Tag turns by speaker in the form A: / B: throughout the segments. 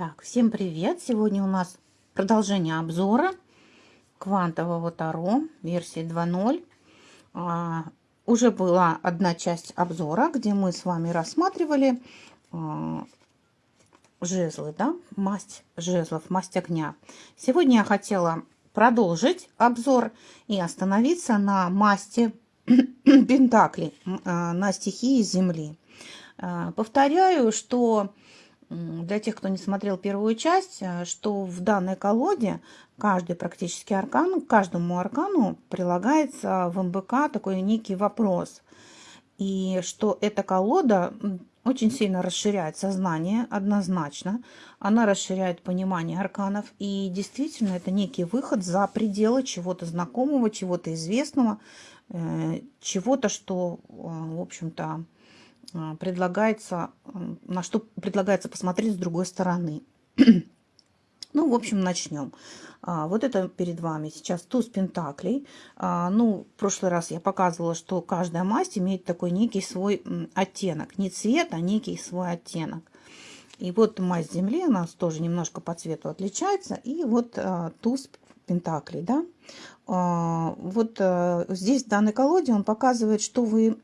A: Так, всем привет! Сегодня у нас продолжение обзора квантового Таро версии 2.0. А, уже была одна часть обзора, где мы с вами рассматривали а, жезлы, да, масть жезлов, масть огня. Сегодня я хотела продолжить обзор и остановиться на масти пентаклей, а, на стихии Земли. А, повторяю, что для тех, кто не смотрел первую часть, э, что в данной колоде каждый практически аркан, каждому аркану прилагается в МБК такой некий вопрос. И что эта колода очень сильно расширяет сознание, однозначно. Она расширяет понимание арканов. И действительно, это некий выход за пределы чего-то знакомого, чего-то известного, э, чего-то, что, э, в общем-то, предлагается, на что предлагается посмотреть с другой стороны. Ну, в общем, начнем. А, вот это перед вами сейчас туз пентаклей. А, ну, в прошлый раз я показывала, что каждая масть имеет такой некий свой оттенок. Не цвет, а некий свой оттенок. И вот масть земли у нас тоже немножко по цвету отличается. И вот туз пентаклей, да. А, вот э, здесь в данной колоде он показывает, что вы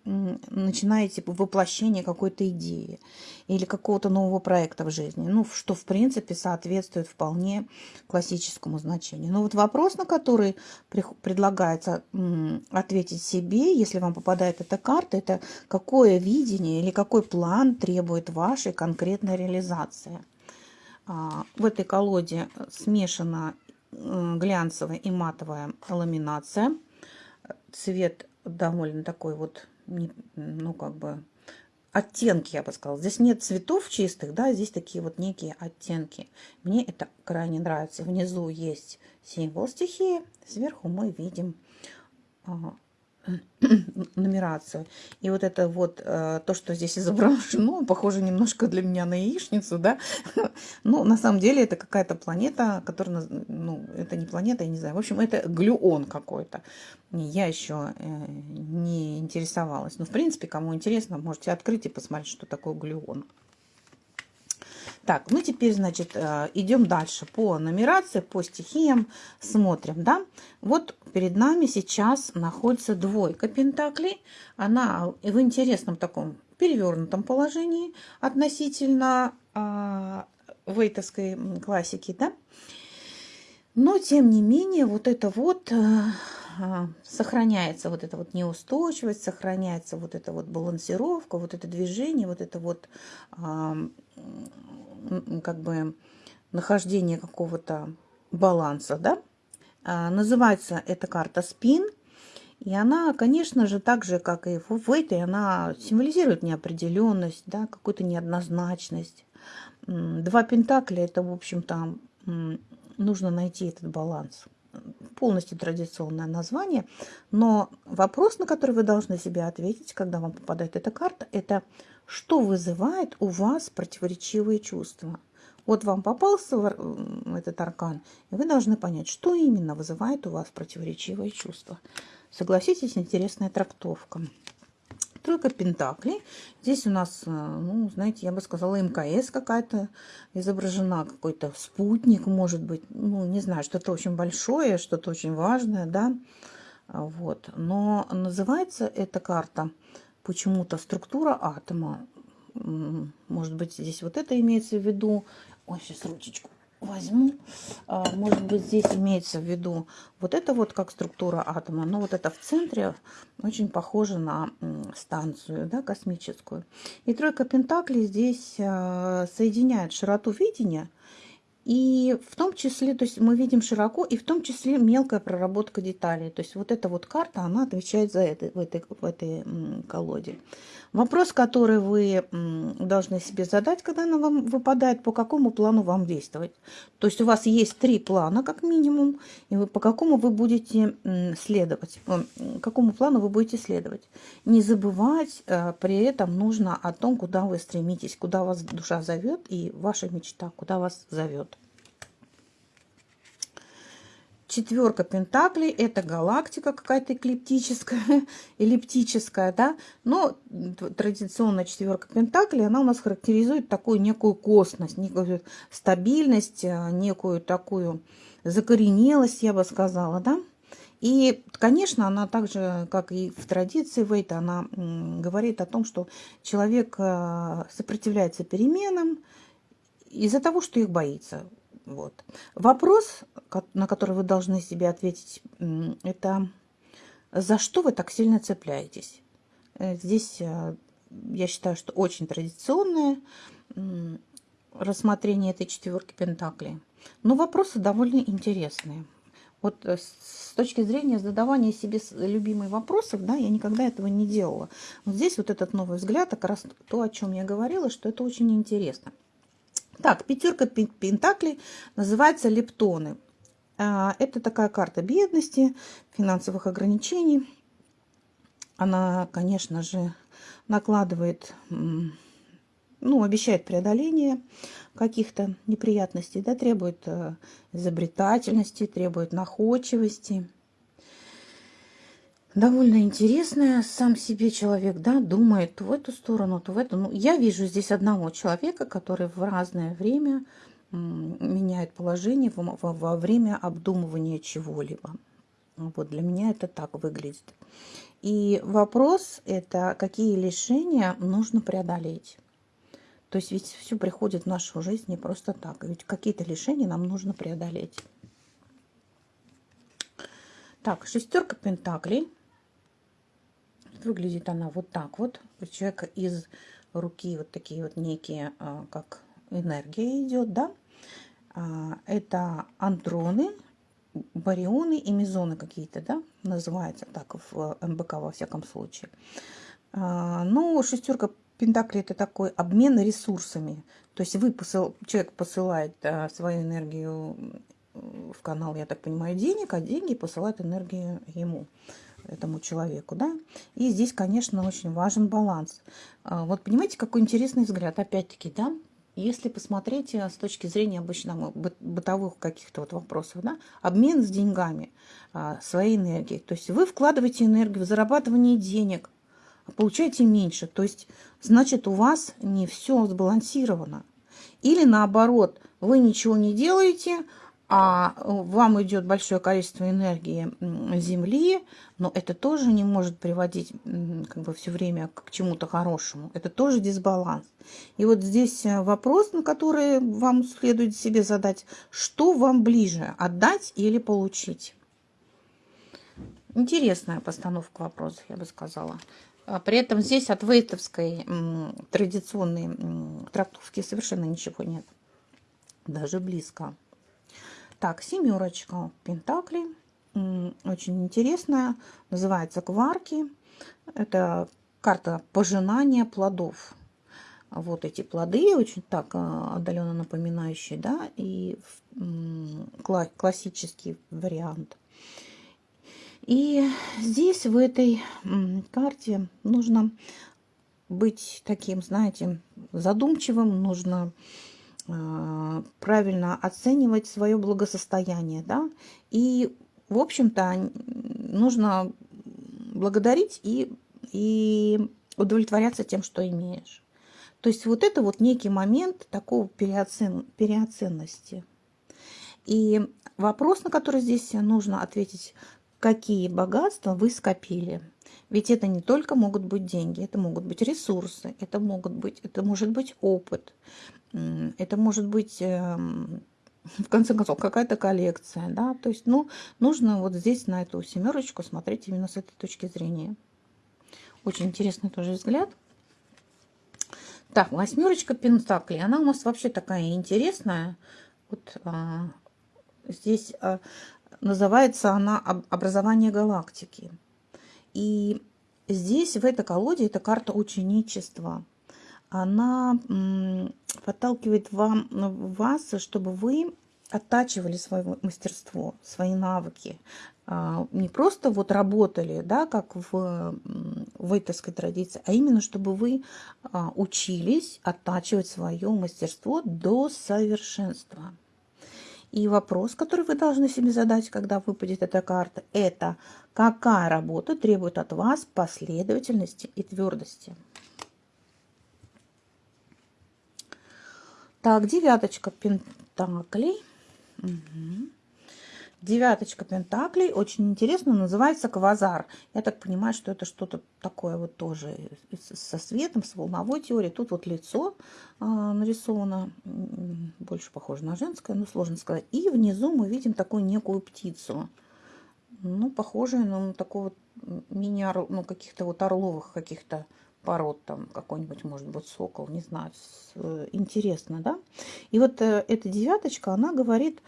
A: начинаете воплощение какой-то идеи или какого-то нового проекта в жизни, ну, что, в принципе, соответствует вполне классическому значению. Но вот вопрос, на который предлагается ответить себе, если вам попадает эта карта, это какое видение или какой план требует вашей конкретной реализации. А, в этой колоде смешано глянцевая и матовая ламинация. Цвет довольно такой вот, ну как бы оттенки, я бы сказала. Здесь нет цветов чистых, да, здесь такие вот некие оттенки. Мне это крайне нравится. Внизу есть символ стихии, сверху мы видим а, нумерацию. И вот это вот э, то, что здесь изображено, похоже немножко для меня на яичницу, да. Ну, на самом деле это какая-то планета, которая, ну, это не планета, я не знаю. В общем, это глюон какой-то. Я еще э, не интересовалась. Но, в принципе, кому интересно, можете открыть и посмотреть, что такое глюон. Так, ну теперь, значит, э, идем дальше по нумерации, по стихиям, смотрим, да. Вот перед нами сейчас находится двойка пентаклей. Она в интересном таком перевернутом положении относительно а, вейтовской классики, да. Но, тем не менее, вот это вот а, сохраняется вот эта вот неустойчивость, сохраняется вот эта вот балансировка, вот это движение, вот это вот а, как бы нахождение какого-то баланса, да. А, называется эта карта спин. И она, конечно же, так же, как и в этой, она символизирует неопределенность, да, какую-то неоднозначность. Два пентакля – это, в общем-то, нужно найти этот баланс. Полностью традиционное название. Но вопрос, на который вы должны себе ответить, когда вам попадает эта карта, это что вызывает у вас противоречивые чувства. Вот вам попался этот аркан, и вы должны понять, что именно вызывает у вас противоречивые чувства. Согласитесь, интересная трактовка. Тройка пентаклей. Здесь у нас, э, ну, знаете, я бы сказала, МКС какая-то изображена, какой-то спутник, может быть. Ну, не знаю, что-то очень большое, что-то очень важное, да. Вот. Но называется эта карта почему-то структура атома. Может быть, здесь вот это имеется в виду. Ой, сейчас ручечку возьму. А, может быть, здесь имеется в виду вот это вот как структура атома. Но вот это в центре очень похоже на станцию да, космическую. И тройка пентаклей здесь а, соединяет широту видения и в том числе, то есть мы видим широко, и в том числе мелкая проработка деталей. То есть вот эта вот карта, она отвечает за это в этой, в этой колоде. Вопрос, который вы должны себе задать, когда она вам выпадает, по какому плану вам действовать. То есть у вас есть три плана, как минимум, и вы, по какому вы будете следовать, какому плану вы будете следовать. Не забывать э, при этом нужно о том, куда вы стремитесь, куда вас душа зовет и ваша мечта, куда вас зовет. Четверка пентаклей – это галактика какая-то эклиптическая, эллиптическая, да, но традиционная четверка пентаклей, она у нас характеризует такую некую косность, некую стабильность, э, некую такую закоренелость, я бы сказала, да. И, конечно, она также, как и в традиции Вейта, она говорит о том, что человек э, сопротивляется переменам из-за того, что их боится. Вот. Вопрос, на который вы должны себе ответить, это за что вы так сильно цепляетесь? Э, здесь э, я считаю, что очень традиционное рассмотрение этой четверки Пентаклей. Но вопросы довольно интересные. Вот э, с точки зрения задавания себе любимых вопросов, да, я никогда этого не делала. Вот здесь вот этот новый взгляд, как раз то, о чем я говорила, что это очень интересно. Так, пятерка пентаклей называется лептоны. А, это такая карта бедности, финансовых ограничений. Она, конечно же, накладывает, ну, обещает преодоление каких-то неприятностей, да, требует э, изобретательности, требует находчивости довольно интересная. Сам себе человек, да, думает то в эту сторону, то в эту. Ну, я вижу здесь одного человека, который в разное время меняет положение во, во время обдумывания чего-либо. Вот для меня это так выглядит. И вопрос это, какие лишения нужно преодолеть. То есть ведь все приходит в нашу жизнь не просто так. Ведь какие-то лишения нам нужно преодолеть. Так, шестерка пентаклей. Выглядит она вот так вот. У человека из руки вот такие вот некие, а, как энергия идет, да. А, это антроны, барионы и мезоны какие-то, да, называется так в МБК во всяком случае. А, ну, шестерка Пентакли это такой обмен ресурсами. То есть вы посыл, человек посылает а, свою энергию в канал, я так понимаю, денег, а деньги посылают энергию ему этому человеку, да. И здесь, конечно, очень важен баланс. А, вот понимаете, какой интересный взгляд, опять-таки, да, если посмотреть э, с точки зрения обычно бытовых каких-то вот вопросов, да, обмен с деньгами, а, своей энергией. То есть вы вкладываете энергию в зарабатывание денег, получаете меньше. То есть, значит, у вас не все сбалансировано. Или наоборот, вы ничего не делаете, а э, вам идет большое количество энергии Земли, но это тоже не может приводить как бы все время к чему-то хорошему. Это тоже дисбаланс. И вот здесь э, вопрос, на который вам следует себе задать, что вам ближе, отдать или получить? Интересная постановка вопросов, я бы сказала. А при этом здесь от вейтовской традиционной трактовки совершенно ничего нет. Даже близко. Так, семерочка пентаклей. Очень интересная. Называется кварки. Это карта пожинания плодов. Вот эти плоды, очень так а, отдаленно напоминающие, да, и классический вариант. И здесь, в этой карте, нужно быть таким, знаете, задумчивым, нужно правильно оценивать свое благосостояние, да, и, в общем-то, нужно благодарить и, и удовлетворяться тем, что имеешь. То есть вот это вот некий момент такого переоцен, переоценности. И вопрос, на который здесь нужно ответить, какие богатства вы скопили. Ведь это не только могут быть деньги, это могут быть ресурсы, это могут быть, это может быть опыт, это может быть, эм, в конце концов, какая-то коллекция, да, то есть, ну, нужно вот здесь на эту семерочку смотреть именно с этой точки зрения. Очень интересный тоже взгляд. Так, восьмерочка пентаклей, она у нас вообще такая интересная. Вот а, здесь а, называется она образование галактики. И здесь, в этой колоде, эта карта ученичества – она подталкивает вам, вас, чтобы вы оттачивали свое мастерство, свои навыки. А, не просто вот работали, да, как в вейтовской традиции, а именно чтобы вы а, учились оттачивать свое мастерство до совершенства. И вопрос, который вы должны себе задать, когда выпадет эта карта, это какая работа требует от вас последовательности и твердости. Так, девяточка пентаклей. Угу. Девяточка пентаклей. Очень интересно. Называется квазар. Я так понимаю, что это что-то такое вот тоже со светом, с волновой теорией. Тут вот лицо а, нарисовано. Больше похоже на женское, но сложно сказать. И внизу мы видим такую некую птицу. Ну, похожую на такого мини ну, каких-то вот орловых каких-то пород, там какой-нибудь, может быть, сокол, не знаю, э, интересно, да. И вот э, эта девяточка, она говорит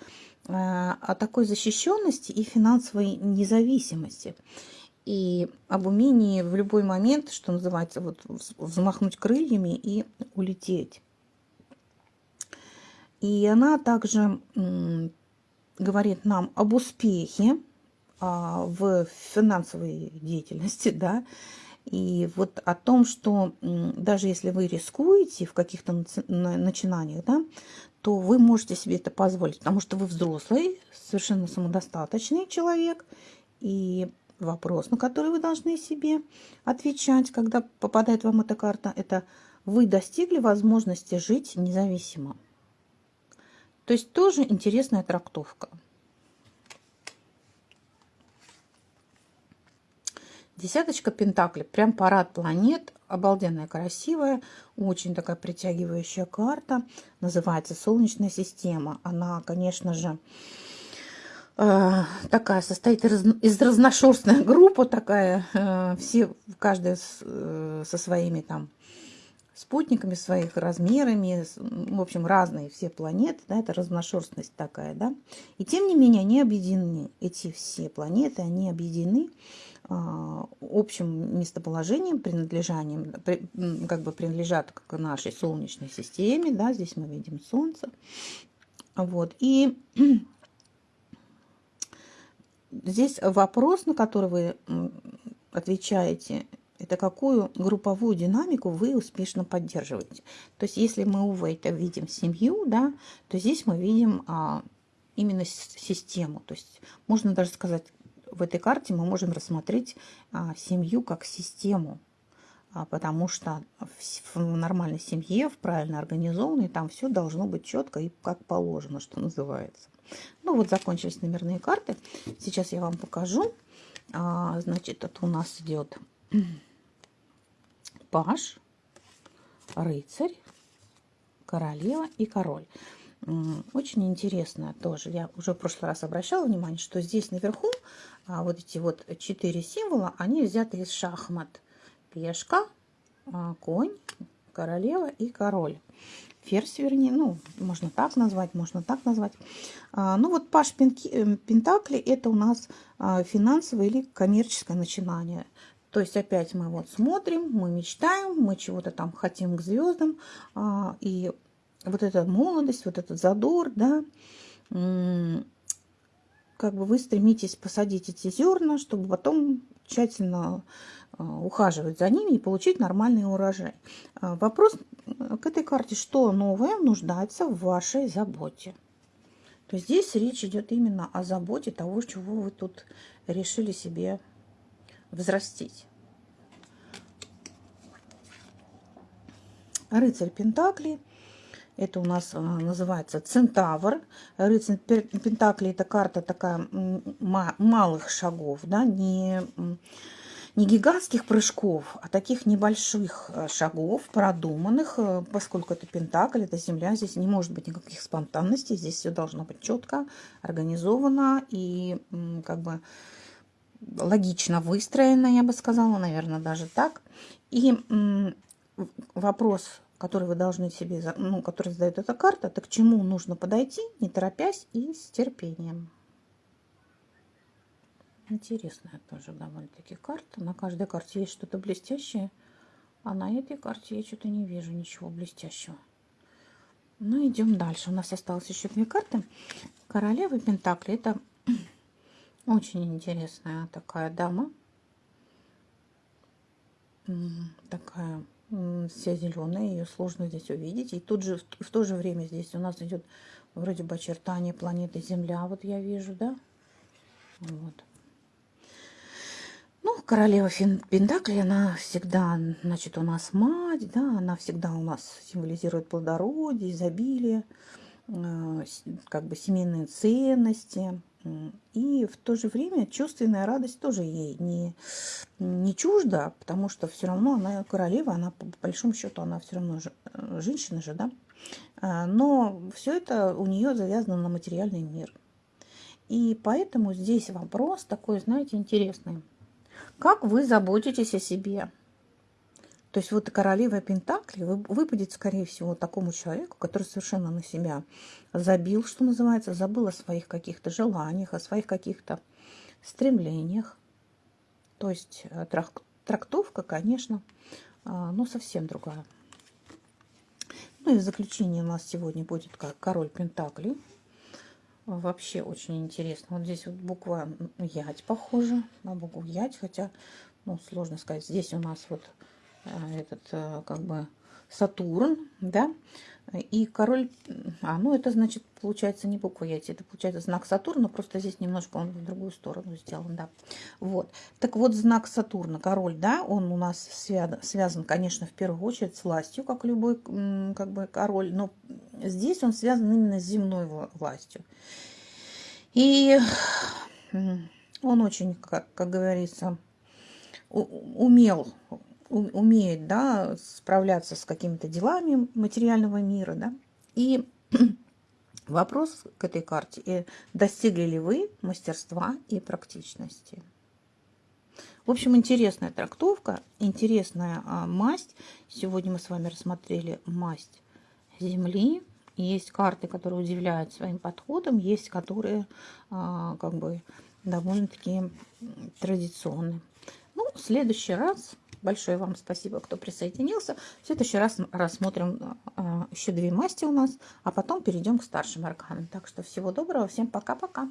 A: о такой защищенности и финансовой независимости. И об умении в любой момент, что называется, вот взмахнуть крыльями и улететь. И она также говорит нам об успехе а, в финансовой деятельности, да, и вот о том, что даже если вы рискуете в каких-то начинаниях, да, то вы можете себе это позволить, потому что вы взрослый, совершенно самодостаточный человек. И вопрос, на который вы должны себе отвечать, когда попадает вам эта карта, это вы достигли возможности жить независимо. То есть тоже интересная трактовка. Десяточка Пентакли, прям парад планет, обалденная, красивая, очень такая притягивающая карта. Называется Солнечная система. Она, конечно же, э, такая состоит из, разношерстная группа такая, э, все, каждая э, со своими там спутниками, своих размерами, в общем, разные все планеты, да, это разношерстность такая, да. И тем не менее они объединены, эти все планеты, они объединены а, общим местоположением, принадлежанием, как бы принадлежат к нашей Солнечной системе, да, здесь мы видим Солнце, вот, и здесь вопрос, на который вы отвечаете, это какую групповую динамику вы успешно поддерживаете. То есть, если мы у это видим семью, да, то здесь мы видим а, именно систему. То есть, можно даже сказать, в этой карте мы можем рассмотреть а, семью как систему, а, потому что в, в нормальной семье, в правильно организованной, там все должно быть четко и как положено, что называется. Ну вот закончились номерные карты. Сейчас я вам покажу. А, значит, это у нас идет паш, рыцарь, королева и король. Очень интересно тоже. Я уже в прошлый раз обращала внимание, что здесь наверху а, вот эти вот четыре символа, они взяты из шахмат. Пешка, а, конь, королева и король. Ферзь, вернее, ну, можно так назвать, можно так назвать. А, ну, вот Паш э, Пентакли – это у нас финансовое или коммерческое начинание. То есть опять мы вот смотрим, мы мечтаем, мы чего-то там хотим к звездам. И вот эта молодость, вот этот задор, да, как бы вы стремитесь посадить эти зерна, чтобы потом тщательно а, ухаживать за ними и получить нормальный урожай. А, вопрос к этой карте, что новое нуждается в вашей заботе. То есть здесь речь идет именно о заботе того, чего вы тут решили себе взрастить. Рыцарь Пентаклей это у нас а, называется Центавр. Рыцарь Пентакли – это карта такая малых шагов, да, не, не гигантских прыжков, а таких небольших а, шагов, продуманных, э, поскольку это Пентакль, это Земля, здесь не может быть никаких спонтанностей, здесь все должно быть четко, организовано и как бы логично выстроено, я бы сказала, наверное, даже так. И вопрос который вы должны себе, ну, который задает эта карта, это к чему нужно подойти, не торопясь и с терпением. Интересная тоже довольно-таки карта. На каждой карте есть что-то блестящее, а на этой карте я что-то не вижу ничего блестящего. Ну, идем дальше. У нас осталось еще две карты. Королева Пентакли. Это очень интересная такая дама. Такая вся зеленая, ее сложно здесь увидеть. И тут же в то же время здесь у нас идет вроде бы очертание планеты Земля, вот я вижу, да? Вот. Ну, королева Пентакли, она всегда, значит, у нас мать, да, она всегда у нас символизирует плодородие, изобилие, э, как бы семейные ценности. И в то же время чувственная радость тоже ей не, не чужда, потому что все равно она королева, она по большому счету, она все равно же, э, женщина же, да. А, но все это у нее завязано на материальный мир. И поэтому здесь вопрос такой, знаете, интересный. Как вы заботитесь о себе? То есть вот королева Пентакли выпадет, скорее всего, такому человеку, который совершенно на себя забил, что называется, забыл о своих каких-то желаниях, о своих каких-то стремлениях. То есть э, трактовка, конечно, а, ну, совсем другая. Ну и в заключение у нас сегодня будет как король Пентакли. Вообще очень интересно. Вот здесь вот буква Ять похожа на букву Ять, хотя, ну, сложно сказать. Здесь у нас вот этот, э, как бы, Сатурн, да, и король, а, ну это значит, получается не буква яйца, это получается знак Сатурна, просто здесь немножко он в другую сторону сделан, да. Вот, так вот знак Сатурна, король, да, он у нас связан, связан, конечно, в первую очередь с властью, как любой, как бы, король, но здесь он связан именно с земной властью. И он очень, как, как говорится, умел умеет да, справляться с какими-то делами материального мира. Да? И вопрос к этой карте, достигли ли вы мастерства и практичности. В общем, интересная трактовка, интересная а, масть. Сегодня мы с вами рассмотрели масть Земли. Есть карты, которые удивляют своим подходом, есть которые а, как бы довольно-таки традиционные. Ну, в следующий раз Большое вам спасибо, кто присоединился. В следующий раз рассмотрим а, еще две масти у нас, а потом перейдем к старшим арканам. Так что всего доброго, всем пока-пока.